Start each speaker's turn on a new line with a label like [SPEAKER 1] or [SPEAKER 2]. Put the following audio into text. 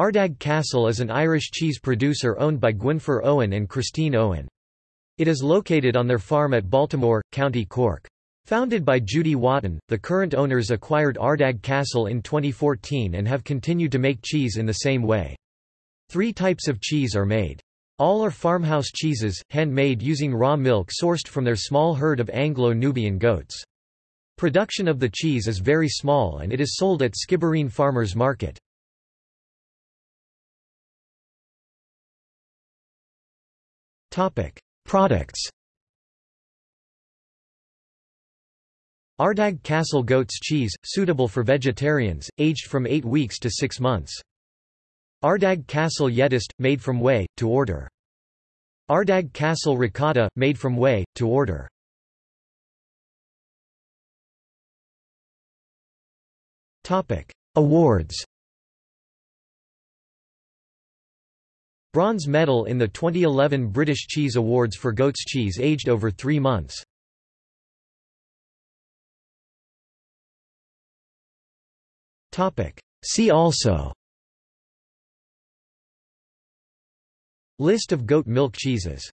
[SPEAKER 1] Ardagh Castle is an Irish cheese producer owned by Gwynfor Owen and Christine Owen. It is located on their farm at Baltimore, County Cork. Founded by Judy Wotton, the current owners acquired Ardagh Castle in 2014 and have continued to make cheese in the same way. Three types of cheese are made. All are farmhouse cheeses, handmade using raw milk sourced from their small herd of Anglo-Nubian goats. Production of the cheese is very small and it is sold at Skibbereen Farmers Market. Products Ardagh Castle goat's cheese, suitable for vegetarians, aged from 8 weeks to 6 months. Ardagh Castle Yeast, made from whey, to order. Ardagh Castle Ricotta, made from whey, to order. Awards Bronze medal in the 2011 British Cheese Awards for goat's cheese aged over three months. See also List of goat milk cheeses